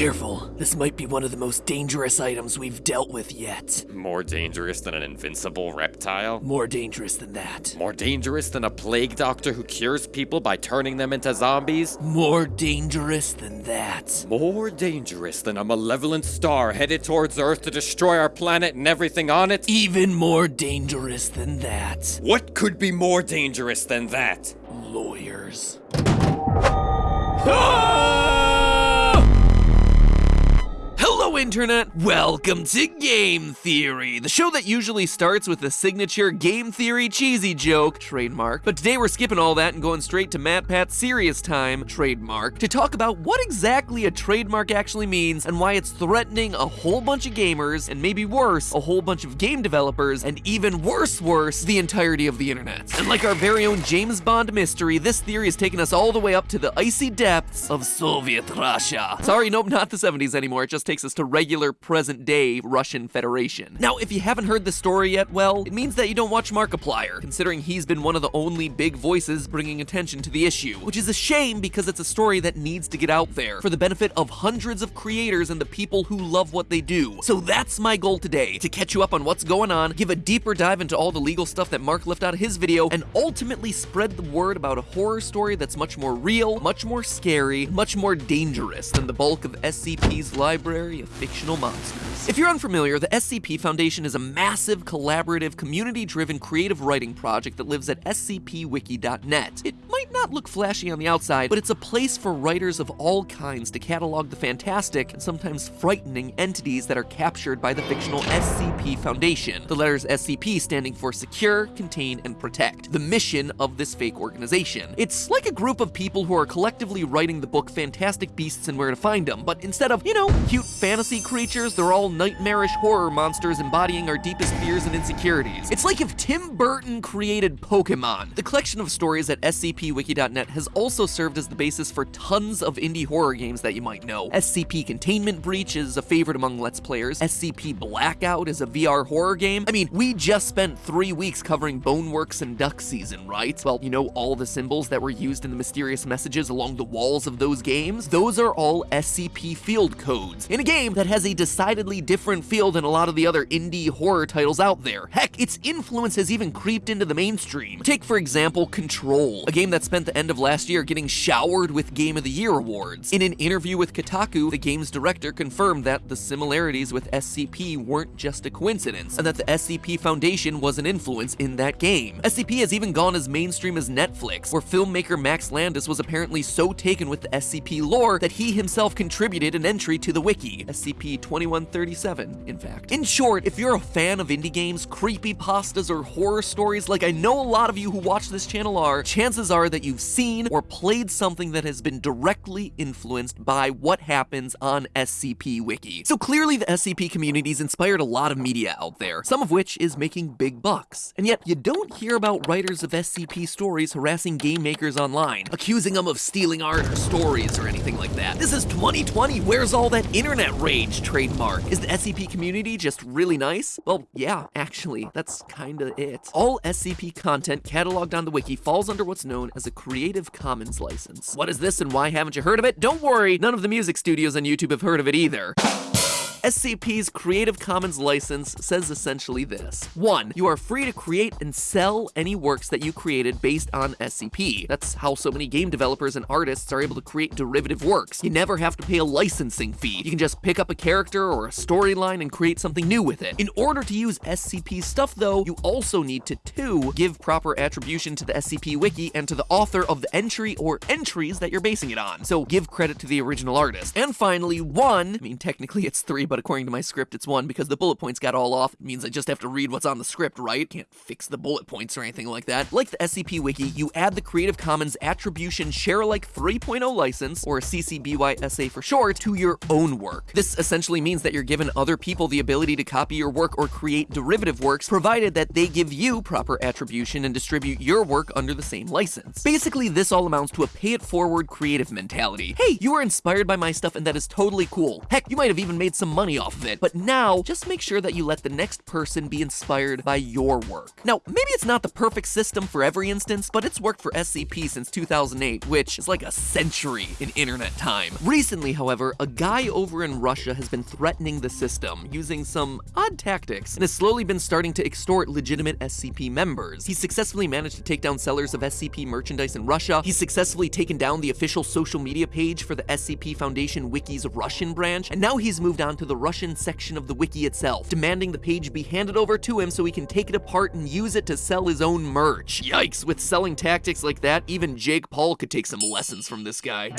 careful. This might be one of the most dangerous items we've dealt with yet. More dangerous than an invincible reptile? More dangerous than that. More dangerous than a plague doctor who cures people by turning them into zombies? More dangerous than that. More dangerous than a malevolent star headed towards Earth to destroy our planet and everything on it? Even more dangerous than that. What could be more dangerous than that? Lawyers. Hello, Internet! Welcome to Game Theory, the show that usually starts with the signature Game Theory cheesy joke, trademark. But today we're skipping all that and going straight to MatPat's serious time, trademark, to talk about what exactly a trademark actually means and why it's threatening a whole bunch of gamers, and maybe worse, a whole bunch of game developers, and even worse, worse, the entirety of the internet. And like our very own James Bond mystery, this theory has taken us all the way up to the icy depths of Soviet Russia. Sorry, nope, not the 70s anymore. It just takes us to regular present day Russian Federation. Now, if you haven't heard the story yet, well, it means that you don't watch Markiplier, considering he's been one of the only big voices bringing attention to the issue, which is a shame because it's a story that needs to get out there for the benefit of hundreds of creators and the people who love what they do. So that's my goal today, to catch you up on what's going on, give a deeper dive into all the legal stuff that Mark left out of his video, and ultimately spread the word about a horror story that's much more real, much more scary, much more dangerous than the bulk of SCP's library of fictional monsters. If you're unfamiliar, the SCP Foundation is a massive, collaborative, community-driven creative writing project that lives at scpwiki.net. It might not look flashy on the outside, but it's a place for writers of all kinds to catalog the fantastic and sometimes frightening entities that are captured by the fictional SCP Foundation. The letters SCP standing for Secure, Contain, and Protect, the mission of this fake organization. It's like a group of people who are collectively writing the book Fantastic Beasts and Where to Find Them, but instead of, you know, cute fantasy creatures, they're all nightmarish horror monsters embodying our deepest fears and insecurities. It's like if Tim Burton created Pokemon. The collection of stories at scpwiki.net has also served as the basis for tons of indie horror games that you might know. SCP Containment Breach is a favorite among Let's Players. SCP Blackout is a VR horror game. I mean, we just spent three weeks covering Boneworks and Duck Season, right? Well, you know all the symbols that were used in the mysterious messages along the walls of those games? Those are all SCP field codes in a game that has a decidedly different feel than a lot of the other indie horror titles out there. Heck, its influence has even creeped into the mainstream. Take, for example, Control, a game that spent the end of last year getting showered with Game of the Year awards. In an interview with Kotaku, the game's director confirmed that the similarities with SCP weren't just a coincidence, and that the SCP Foundation was an influence in that game. SCP has even gone as mainstream as Netflix, where filmmaker Max Landis was apparently so taken with the SCP lore that he himself contributed an entry to the wiki, SCP-2137, in fact. In short, if you're a fan of indie games, creepy pastas, or horror stories like I know a lot of you who watch this channel are, chances are that you've seen or played something that has been directly influenced by what happens on SCP Wiki. So clearly the SCP community's inspired a lot of media out there, some of which is making big bucks. And yet, you don't hear about writers of SCP stories harassing game makers online, accusing them of stealing art or stories or anything like that. This is 2020, where's all that internet rage trademark? Is the SCP community just really nice? Well, yeah, actually, that's kinda it. All SCP content cataloged on the wiki falls under what's known as a Creative Commons license. What is this and why haven't you heard of it? Don't worry, none of the music studios on YouTube have heard of it either. SCP's Creative Commons license says essentially this. 1. You are free to create and sell any works that you created based on SCP. That's how so many game developers and artists are able to create derivative works. You never have to pay a licensing fee. You can just pick up a character or a storyline and create something new with it. In order to use SCP stuff though, you also need to 2. Give proper attribution to the SCP wiki and to the author of the entry or entries that you're basing it on. So give credit to the original artist. And finally, 1. I mean, technically it's 3, but according to my script, it's one because the bullet points got all off. It means I just have to read what's on the script, right? Can't fix the bullet points or anything like that. Like the SCP Wiki, you add the Creative Commons Attribution Share Alike 3.0 license, or CC BY SA for short, to your own work. This essentially means that you're given other people the ability to copy your work or create derivative works, provided that they give you proper attribution and distribute your work under the same license. Basically, this all amounts to a pay-it-forward creative mentality. Hey, you were inspired by my stuff and that is totally cool. Heck, you might have even made some money off of it. But now, just make sure that you let the next person be inspired by your work. Now, maybe it's not the perfect system for every instance, but it's worked for SCP since 2008, which is like a century in internet time. Recently, however, a guy over in Russia has been threatening the system using some odd tactics and has slowly been starting to extort legitimate SCP members. He's successfully managed to take down sellers of SCP merchandise in Russia. He's successfully taken down the official social media page for the SCP Foundation Wiki's Russian branch, and now he's moved on to the Russian section of the wiki itself, demanding the page be handed over to him so he can take it apart and use it to sell his own merch. Yikes, with selling tactics like that, even Jake Paul could take some lessons from this guy.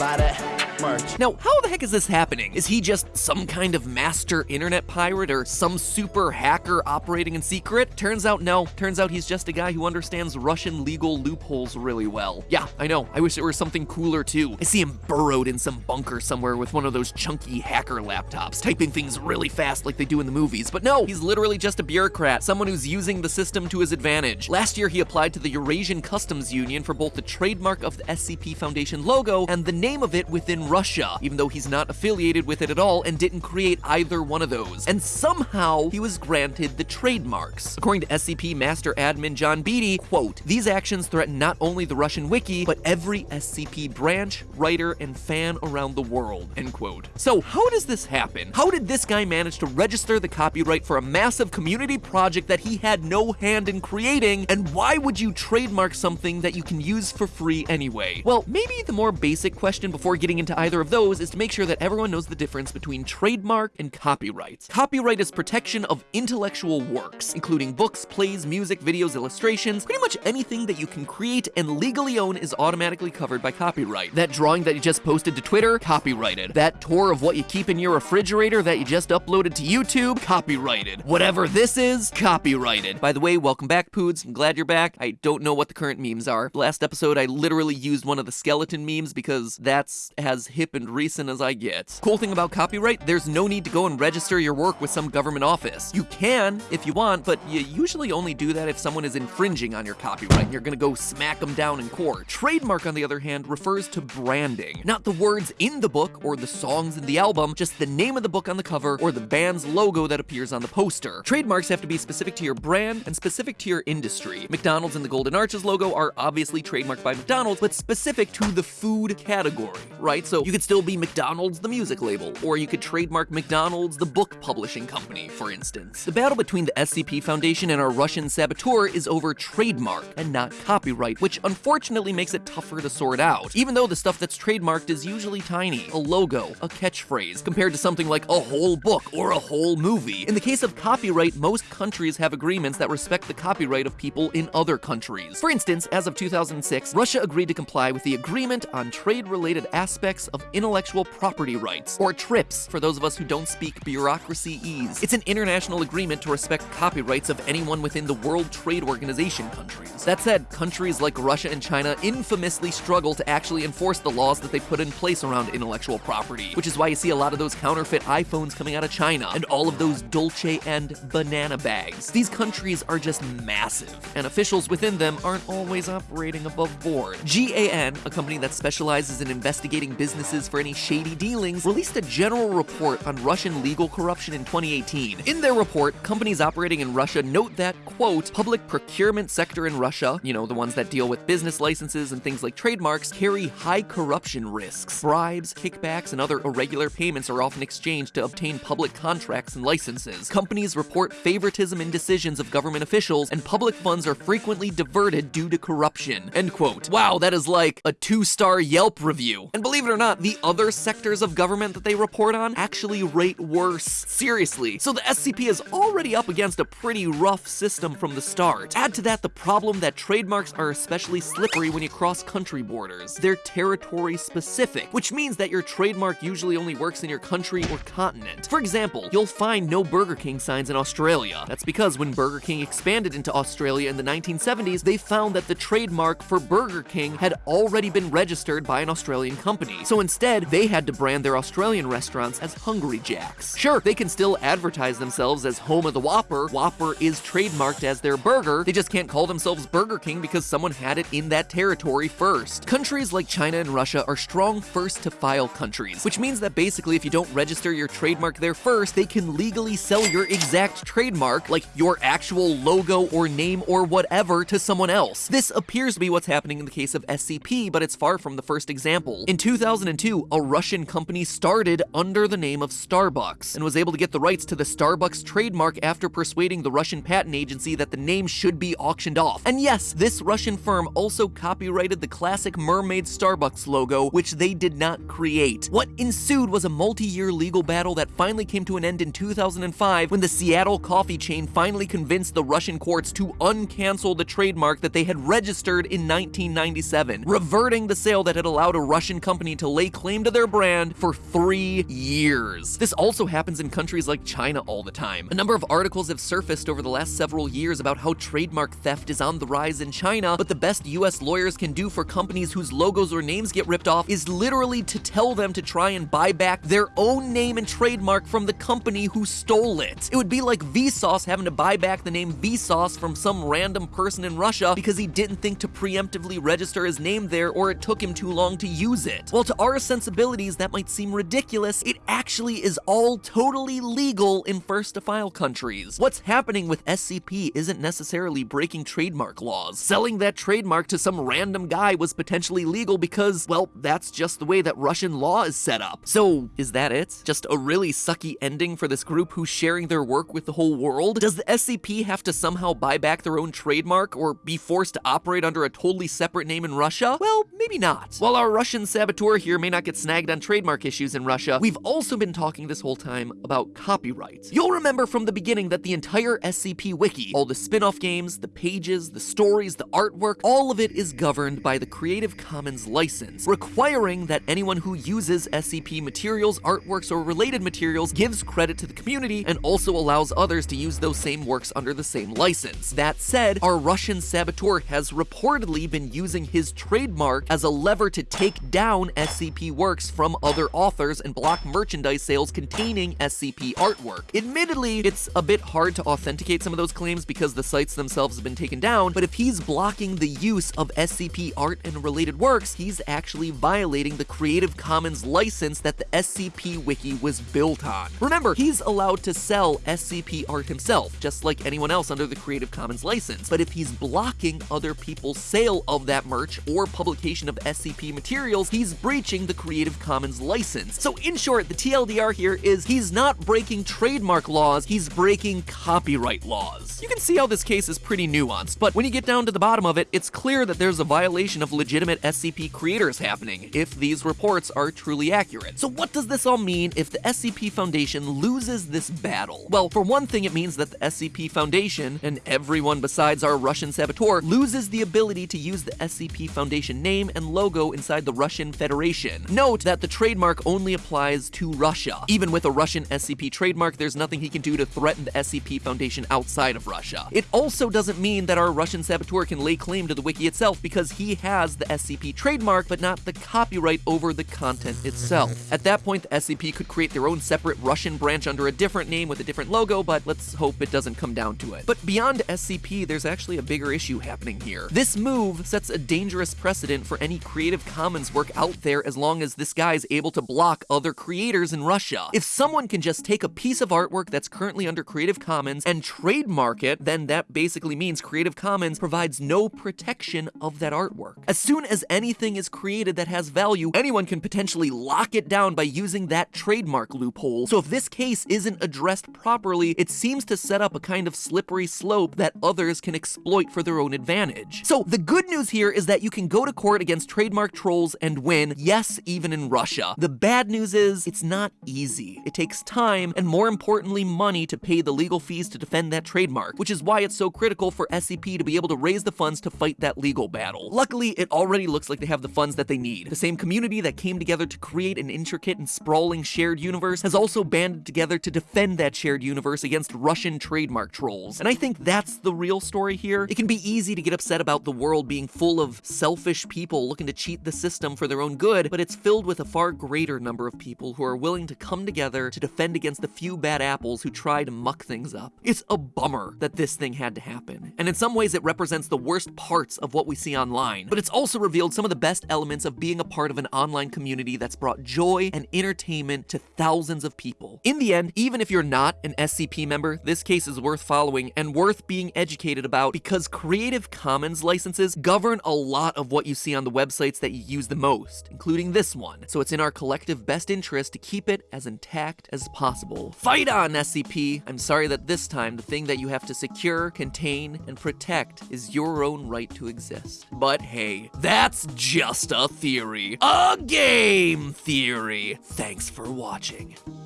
Merch. Now, how the heck is this happening? Is he just some kind of master internet pirate or some super hacker operating in secret? Turns out no. Turns out he's just a guy who understands Russian legal loopholes really well. Yeah, I know. I wish it were something cooler too. I see him burrowed in some bunker somewhere with one of those chunky hacker laptops, typing things really fast like they do in the movies. But no, he's literally just a bureaucrat, someone who's using the system to his advantage. Last year, he applied to the Eurasian Customs Union for both the trademark of the SCP Foundation logo and the name of it within Russia, even though he's not affiliated with it at all and didn't create either one of those. And somehow, he was granted the trademarks. According to SCP Master Admin John Beatty, quote, these actions threaten not only the Russian wiki, but every SCP branch, writer, and fan around the world, end quote. So how does this happen? How did this guy manage to register the copyright for a massive community project that he had no hand in creating, and why would you trademark something that you can use for free anyway? Well, maybe the more basic question before getting into either of those is to make sure that everyone knows the difference between trademark and copyright. Copyright is protection of intellectual works, including books, plays, music, videos, illustrations, pretty much anything that you can create and legally own is automatically covered by copyright. That drawing that you just posted to Twitter, copyrighted. That tour of what you keep in your refrigerator that just uploaded to YouTube, copyrighted. Whatever this is, copyrighted. By the way, welcome back, Poods. I'm glad you're back. I don't know what the current memes are. Last episode, I literally used one of the skeleton memes because that's as hip and recent as I get. Cool thing about copyright, there's no need to go and register your work with some government office. You can if you want, but you usually only do that if someone is infringing on your copyright and you're gonna go smack them down in court. Trademark, on the other hand, refers to branding. Not the words in the book or the songs in the album, just the name of the book on the cover or the band's logo that appears on the poster. Trademarks have to be specific to your brand and specific to your industry. McDonald's and the Golden Arches logo are obviously trademarked by McDonald's, but specific to the food category, right? So you could still be McDonald's the music label, or you could trademark McDonald's the book publishing company, for instance. The battle between the SCP Foundation and our Russian saboteur is over trademark and not copyright, which unfortunately makes it tougher to sort out. Even though the stuff that's trademarked is usually tiny, a logo, a catchphrase, compared to something like a whole book or a whole movie. In the case of copyright, most countries have agreements that respect the copyright of people in other countries. For instance, as of 2006, Russia agreed to comply with the Agreement on Trade-Related Aspects of Intellectual Property Rights, or TRIPS, for those of us who don't speak bureaucracy ease. It's an international agreement to respect copyrights of anyone within the World Trade Organization countries. That said, countries like Russia and China infamously struggle to actually enforce the laws that they put in place around intellectual property, which is why you see a lot of those counterfeit coming out of China and all of those Dolce and banana bags. These countries are just massive, and officials within them aren't always operating above board. GAN, a company that specializes in investigating businesses for any shady dealings, released a general report on Russian legal corruption in 2018. In their report, companies operating in Russia note that, quote, public procurement sector in Russia, you know, the ones that deal with business licenses and things like trademarks, carry high corruption risks. Bribes, kickbacks, and other irregular payments are often exchanged to obtain public contracts and licenses. Companies report favoritism in decisions of government officials, and public funds are frequently diverted due to corruption. End quote. Wow, that is like a two-star Yelp review. And believe it or not, the other sectors of government that they report on actually rate worse. Seriously. So the SCP is already up against a pretty rough system from the start. Add to that the problem that trademarks are especially slippery when you cross country borders. They're territory specific, which means that your trademark usually only works in your country or continent. For example, you'll find no Burger King signs in Australia. That's because when Burger King expanded into Australia in the 1970s, they found that the trademark for Burger King had already been registered by an Australian company. So instead, they had to brand their Australian restaurants as Hungry Jacks. Sure, they can still advertise themselves as home of the Whopper. Whopper is trademarked as their burger. They just can't call themselves Burger King because someone had it in that territory first. Countries like China and Russia are strong first to file countries, which means that basically if you don't register your trademark trademark there first, they can legally sell your exact trademark, like your actual logo or name or whatever, to someone else. This appears to be what's happening in the case of SCP, but it's far from the first example. In 2002, a Russian company started under the name of Starbucks and was able to get the rights to the Starbucks trademark after persuading the Russian patent agency that the name should be auctioned off. And yes, this Russian firm also copyrighted the classic mermaid Starbucks logo, which they did not create. What ensued was a multi-year legal battle that finally came to an end in 2005 when the Seattle coffee chain finally convinced the Russian courts to uncancel the trademark that they had registered in 1997, reverting the sale that had allowed a Russian company to lay claim to their brand for three years. This also happens in countries like China all the time. A number of articles have surfaced over the last several years about how trademark theft is on the rise in China, but the best US lawyers can do for companies whose logos or names get ripped off is literally to tell them to try and buy back their own name and trademark from the company who stole it. It would be like Vsauce having to buy back the name Vsauce from some random person in Russia because he didn't think to preemptively register his name there or it took him too long to use it. While to our sensibilities that might seem ridiculous, it actually is all totally legal in first to file countries. What's happening with SCP isn't necessarily breaking trademark laws. Selling that trademark to some random guy was potentially legal because, well, that's just the way that Russian law is set up. So, is that it? Just a really sucky ending for this group who's sharing their work with the whole world? Does the SCP have to somehow buy back their own trademark or be forced to operate under a totally separate name in Russia? Well, maybe not. While our Russian saboteur here may not get snagged on trademark issues in Russia, we've also been talking this whole time about copyright. You'll remember from the beginning that the entire SCP Wiki, all the spin-off games, the pages, the stories, the artwork, all of it is governed by the Creative Commons license, requiring that anyone who uses SCP materials, artworks, or related materials gives credit to the community and also allows others to use those same works under the same license. That said, our Russian saboteur has reportedly been using his trademark as a lever to take down SCP works from other authors and block merchandise sales containing SCP artwork. Admittedly, it's a bit hard to authenticate some of those claims because the sites themselves have been taken down, but if he's blocking the use of SCP art and related works, he's actually violating the Creative Commons license that the SCP Wiki was built on. Remember, he's allowed to sell SCP art himself, just like anyone else under the Creative Commons license, but if he's blocking other people's sale of that merch or publication of SCP materials, he's breaching the Creative Commons license. So in short, the TLDR here is he's not breaking trademark laws, he's breaking copyright laws. You can see how this case is pretty nuanced, but when you get down to the bottom of it, it's clear that there's a violation of legitimate SCP creators happening, if these reports are truly accurate. So what does this all mean if the SCP Foundation loses this battle? Well, for one thing, it means that the SCP Foundation, and everyone besides our Russian saboteur, loses the ability to use the SCP Foundation name and logo inside the Russian Federation. Note that the trademark only applies to Russia. Even with a Russian SCP trademark, there's nothing he can do to threaten the SCP Foundation outside of Russia. It also doesn't mean that our Russian saboteur can lay claim to the wiki itself because he has the SCP trademark but not the copyright over the content itself. At that point, the SCP could create their own separate Russian branch under a different name with a different logo, but let's hope it doesn't come down to it. But beyond SCP, there's actually a bigger issue happening here. This move sets a dangerous precedent for any Creative Commons work out there as long as this guy is able to block other creators in Russia. If someone can just take a piece of artwork that's currently under Creative Commons and trademark it, then that basically means Creative Commons provides no protection of that artwork. As soon as anything is created that has value, anyone can potentially lock it down by using that trademark loophole. So if this case isn't addressed properly, it seems to set up a kind of slippery slope that others can exploit for their own advantage. So the good news here is that you can go to court against trademark trolls and win, yes, even in Russia. The bad news is it's not easy. It takes time and more importantly money to pay the legal fees to defend that trademark, which is why it's so critical for SCP to be able to raise the funds to fight that legal battle. Luckily, it already looks like they have the funds that they need. The same community that came together to create an intricate and sprawling shared universe has also banded together to defend that shared universe against Russian trademark trolls. And I think that's the real story here. It can be easy to get upset about the world being full of selfish people looking to cheat the system for their own good, but it's filled with a far greater number of people who are willing to come together to defend against the few bad apples who try to muck things up. It's a bummer that this thing had to happen, and in some ways it represents the worst parts of what we see online, but it's also revealed some of the best elements of being a part of an online community that's brought joy and entertainment to thousands thousands of people. In the end, even if you're not an SCP member, this case is worth following and worth being educated about because Creative Commons licenses govern a lot of what you see on the websites that you use the most, including this one. So it's in our collective best interest to keep it as intact as possible. Fight on, SCP! I'm sorry that this time the thing that you have to secure, contain, and protect is your own right to exist. But hey, that's just a theory. A game theory. Thanks for watching listening.